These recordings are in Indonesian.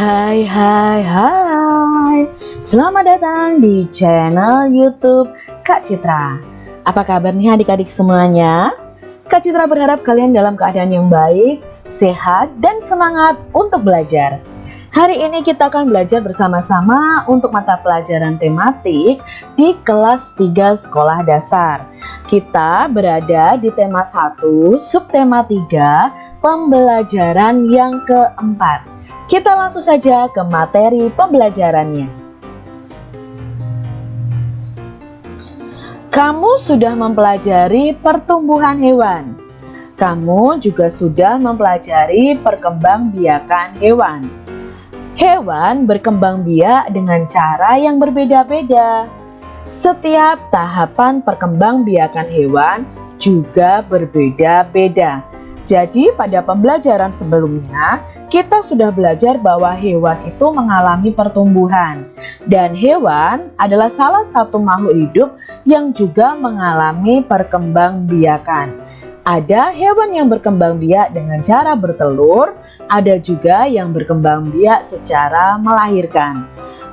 Hai hai hai Selamat datang di channel youtube Kak Citra Apa kabar nih adik-adik semuanya? Kak Citra berharap kalian dalam keadaan yang baik, sehat, dan semangat untuk belajar Hari ini kita akan belajar bersama-sama untuk mata pelajaran tematik di kelas 3 sekolah dasar. Kita berada di tema 1, subtema 3, pembelajaran yang keempat. Kita langsung saja ke materi pembelajarannya. Kamu sudah mempelajari pertumbuhan hewan. Kamu juga sudah mempelajari perkembangbiakan hewan. Hewan berkembang biak dengan cara yang berbeda-beda. Setiap tahapan perkembangbiakan hewan juga berbeda-beda. Jadi pada pembelajaran sebelumnya kita sudah belajar bahwa hewan itu mengalami pertumbuhan dan hewan adalah salah satu makhluk hidup yang juga mengalami perkembangbiakan. Ada hewan yang berkembang biak dengan cara bertelur, ada juga yang berkembang biak secara melahirkan.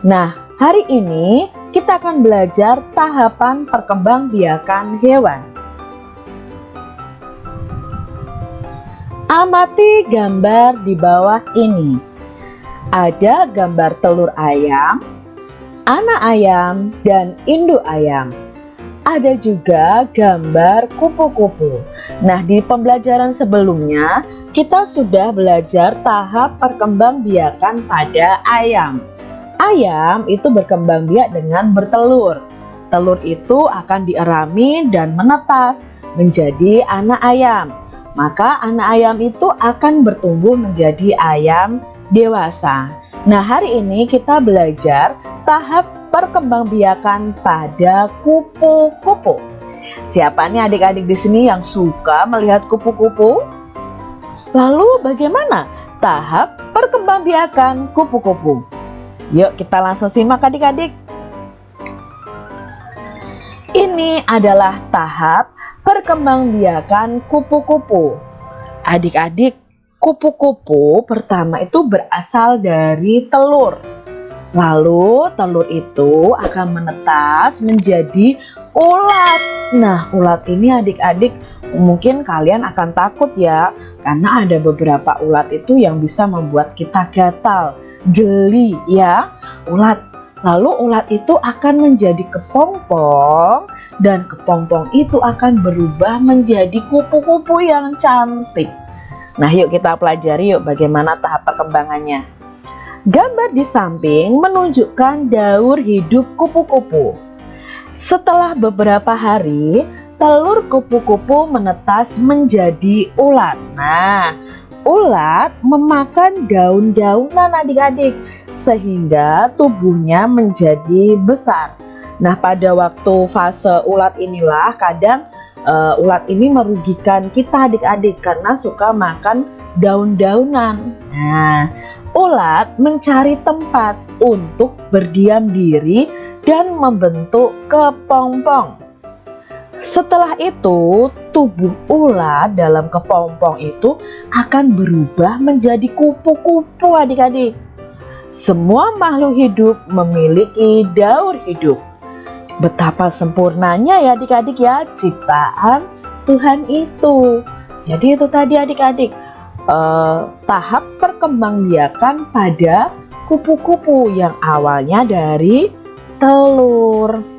Nah, hari ini kita akan belajar tahapan perkembangbiakan hewan. Amati gambar di bawah ini. Ada gambar telur ayam, anak ayam, dan induk ayam ada juga gambar kupu-kupu. Nah, di pembelajaran sebelumnya kita sudah belajar tahap perkembangbiakan pada ayam. Ayam itu berkembang biak dengan bertelur. Telur itu akan dierami dan menetas menjadi anak ayam. Maka anak ayam itu akan bertumbuh menjadi ayam dewasa. Nah, hari ini kita belajar tahap perkembangbiakan pada kupu-kupu. Siapa nih adik-adik di sini yang suka melihat kupu-kupu? Lalu bagaimana tahap perkembangbiakan kupu-kupu? Yuk kita langsung simak adik-adik. Ini adalah tahap perkembangbiakan kupu-kupu. Adik-adik, kupu-kupu pertama itu berasal dari telur. Lalu telur itu akan menetas menjadi ulat. Nah, ulat ini adik-adik mungkin kalian akan takut ya karena ada beberapa ulat itu yang bisa membuat kita gatal, geli ya. Ulat. Lalu ulat itu akan menjadi kepompong dan kepompong itu akan berubah menjadi kupu-kupu yang cantik. Nah, yuk kita pelajari yuk bagaimana tahap perkembangannya. Gambar di samping menunjukkan daur hidup kupu-kupu. Setelah beberapa hari, telur kupu-kupu menetas menjadi ulat. Nah, ulat memakan daun-daunan adik-adik sehingga tubuhnya menjadi besar. Nah, pada waktu fase ulat inilah kadang uh, ulat ini merugikan kita adik-adik karena suka makan daun-daunan. Nah, ulat mencari tempat untuk berdiam diri dan membentuk kepompong. Setelah itu, tubuh ulat dalam kepompong itu akan berubah menjadi kupu-kupu adik-adik. Semua makhluk hidup memiliki daur hidup. Betapa sempurnanya ya adik-adik ya ciptaan Tuhan itu. Jadi itu tadi adik-adik eh, tahap perkembangbiakan pada kupu-kupu yang awalnya dari telur.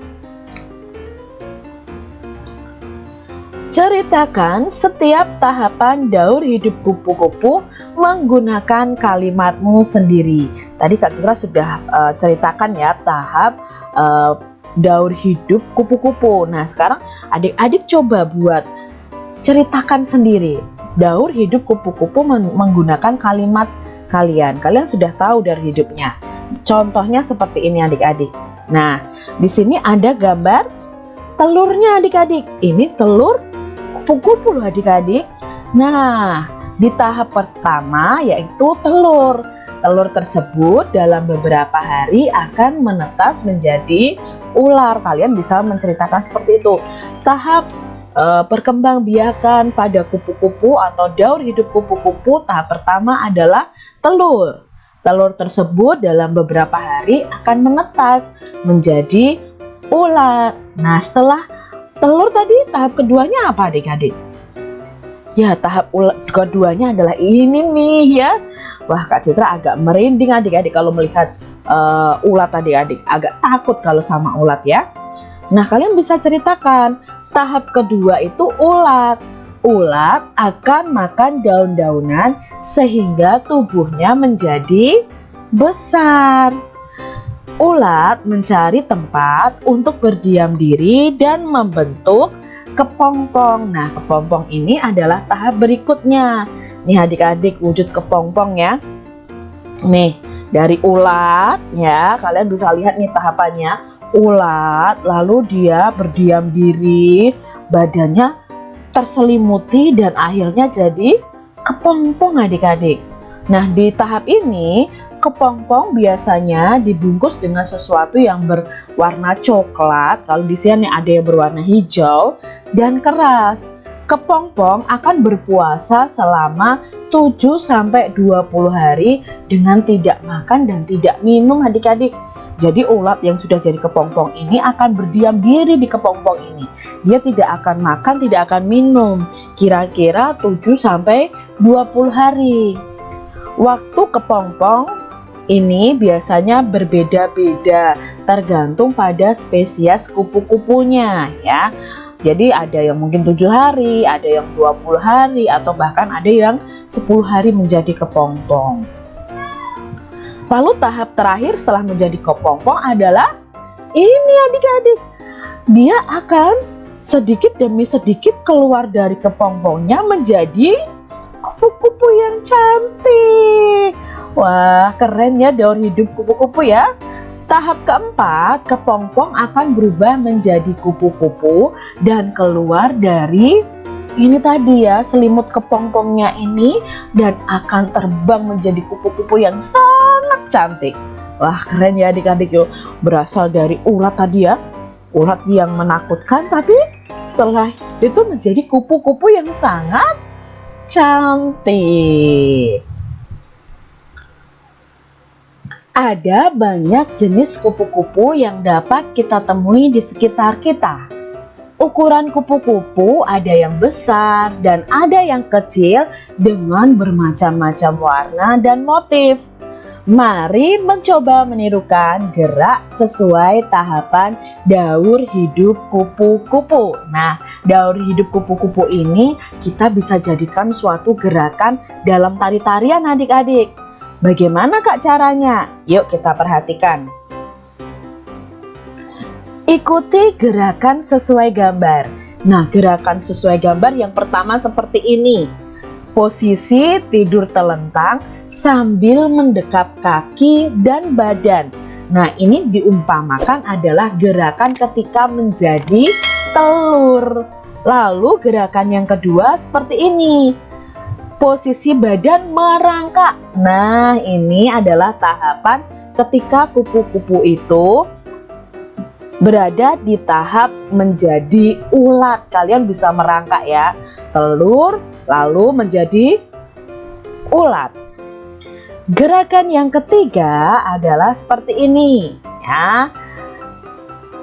Ceritakan setiap tahapan daur hidup kupu-kupu menggunakan kalimatmu sendiri. Tadi Kak Citra sudah uh, ceritakan ya tahap uh, daur hidup kupu-kupu. Nah sekarang adik-adik coba buat ceritakan sendiri daur hidup kupu-kupu menggunakan kalimat kalian. Kalian sudah tahu dari hidupnya. Contohnya seperti ini adik-adik. Nah, di sini ada gambar telurnya adik-adik. Ini telur kupu-kupu loh adik-adik. Nah, di tahap pertama yaitu telur. Telur tersebut dalam beberapa hari akan menetas menjadi ular. Kalian bisa menceritakan seperti itu. Tahap uh, perkembangbiakan pada kupu-kupu atau daur hidup kupu-kupu tahap pertama adalah telur. Telur tersebut dalam beberapa hari akan menetas menjadi ulat. Nah, setelah telur tadi tahap keduanya apa adik-adik? Ya, tahap keduanya adalah ini nih ya. Wah, Kak Citra agak merinding adik-adik kalau melihat uh, ulat adik-adik. Agak takut kalau sama ulat ya. Nah, kalian bisa ceritakan tahap kedua itu ulat ulat akan makan daun-daunan sehingga tubuhnya menjadi besar. Ulat mencari tempat untuk berdiam diri dan membentuk kepompong. Nah, kepompong ini adalah tahap berikutnya. Nih adik-adik wujud kepompong ya. Nih, dari ulat ya, kalian bisa lihat nih tahapannya. Ulat, lalu dia berdiam diri, badannya terselimuti dan akhirnya jadi kepompong adik-adik. Nah di tahap ini kepompong biasanya dibungkus dengan sesuatu yang berwarna coklat. Kalau di sini ada yang berwarna hijau dan keras. Kepompong akan berpuasa selama 7-20 hari dengan tidak makan dan tidak minum adik-adik. Jadi ulat yang sudah jadi kepompong ini akan berdiam diri di kepompong ini. Dia tidak akan makan, tidak akan minum. Kira-kira 7 sampai 20 hari. Waktu kepompong ini biasanya berbeda-beda tergantung pada spesies kupu-kupunya ya. Jadi ada yang mungkin tujuh hari, ada yang 20 hari, atau bahkan ada yang 10 hari menjadi kepompong. Lalu tahap terakhir setelah menjadi kepompong adalah ini adik-adik. Dia akan sedikit demi sedikit keluar dari kepompongnya menjadi kupu-kupu yang cantik. Wah, keren ya daur hidup kupu-kupu ya. Tahap keempat, kepompong akan berubah menjadi kupu-kupu dan keluar dari ini tadi ya selimut kepompongnya ini dan akan terbang menjadi kupu-kupu yang sangat cantik. Wah keren ya adik-adik yuk berasal dari ulat tadi ya. Ulat yang menakutkan tapi setelah itu menjadi kupu-kupu yang sangat cantik ada banyak jenis kupu-kupu yang dapat kita temui di sekitar kita Ukuran kupu-kupu ada yang besar dan ada yang kecil dengan bermacam-macam warna dan motif. Mari mencoba menirukan gerak sesuai tahapan daur hidup kupu-kupu. Nah, daur hidup kupu-kupu ini kita bisa jadikan suatu gerakan dalam tari-tarian adik-adik. Bagaimana kak caranya? Yuk kita perhatikan. Ikuti gerakan sesuai gambar. Nah, gerakan sesuai gambar yang pertama seperti ini. Posisi tidur telentang sambil mendekap kaki dan badan. Nah, ini diumpamakan adalah gerakan ketika menjadi telur. Lalu gerakan yang kedua seperti ini. Posisi badan merangkak. Nah, ini adalah tahapan ketika kupu-kupu itu berada di tahap menjadi ulat. Kalian bisa merangkak ya. Telur lalu menjadi ulat. Gerakan yang ketiga adalah seperti ini ya.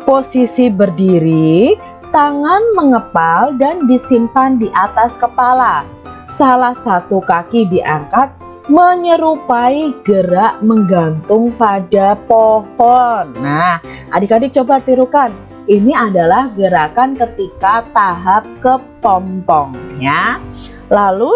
Posisi berdiri, tangan mengepal dan disimpan di atas kepala. Salah satu kaki diangkat menyerupai gerak menggantung pada pohon. Nah, adik-adik coba tirukan. Ini adalah gerakan ketika tahap kepompong ya. Lalu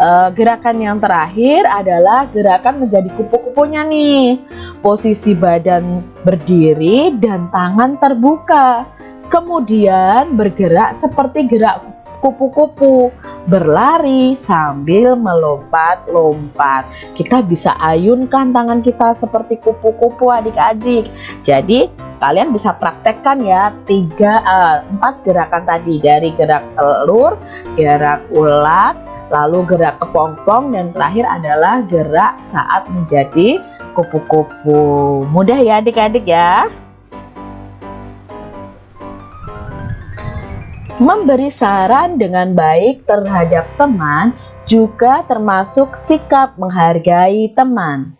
eh, gerakan yang terakhir adalah gerakan menjadi kupu-kupunya nih. Posisi badan berdiri dan tangan terbuka. Kemudian bergerak seperti gerak kupu-kupu berlari sambil melompat-lompat. Kita bisa ayunkan tangan kita seperti kupu-kupu adik-adik. Jadi kalian bisa praktekkan ya tiga uh, empat gerakan tadi dari gerak telur, gerak ulat, lalu gerak kepompong dan terakhir adalah gerak saat menjadi kupu-kupu. Mudah ya adik-adik ya. Memberi saran dengan baik terhadap teman juga termasuk sikap menghargai teman.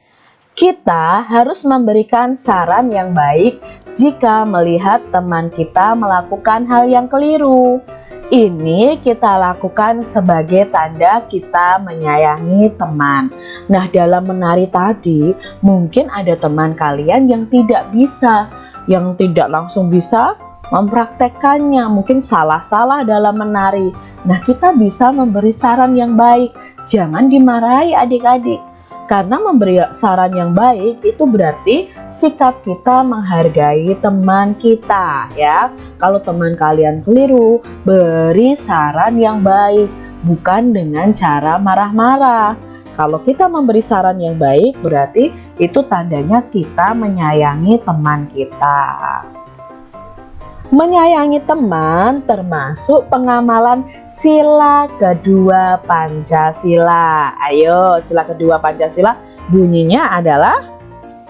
Kita harus memberikan saran yang baik jika melihat teman kita melakukan hal yang keliru. Ini kita lakukan sebagai tanda kita menyayangi teman. Nah, dalam menari tadi, mungkin ada teman kalian yang tidak bisa, yang tidak langsung bisa mempraktekkannya, mungkin salah-salah dalam menari. Nah, kita bisa memberi saran yang baik. Jangan dimarahi adik-adik karena memberi saran yang baik itu berarti sikap kita menghargai teman kita ya. Kalau teman kalian keliru, beri saran yang baik, bukan dengan cara marah-marah. Kalau kita memberi saran yang baik berarti itu tandanya kita menyayangi teman kita. Menyayangi teman termasuk pengamalan sila kedua Pancasila. Ayo, sila kedua Pancasila bunyinya adalah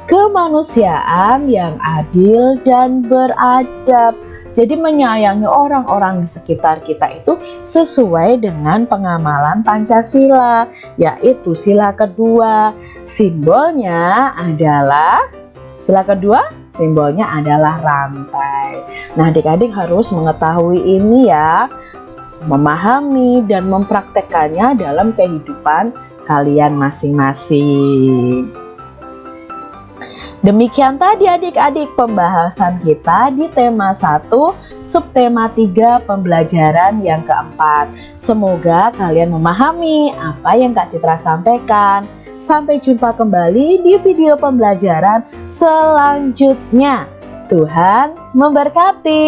kemanusiaan yang adil dan beradab. Jadi menyayangi orang-orang di sekitar kita itu sesuai dengan pengamalan Pancasila, yaitu sila kedua. Simbolnya adalah Sila kedua, simbolnya adalah rantai. Nah, adik-adik harus mengetahui ini ya, memahami dan mempraktekannya dalam kehidupan kalian masing-masing. Demikian tadi adik-adik pembahasan kita di tema 1, subtema 3 pembelajaran yang keempat. Semoga kalian memahami apa yang Kak Citra sampaikan. Sampai jumpa kembali di video pembelajaran selanjutnya. Tuhan memberkati.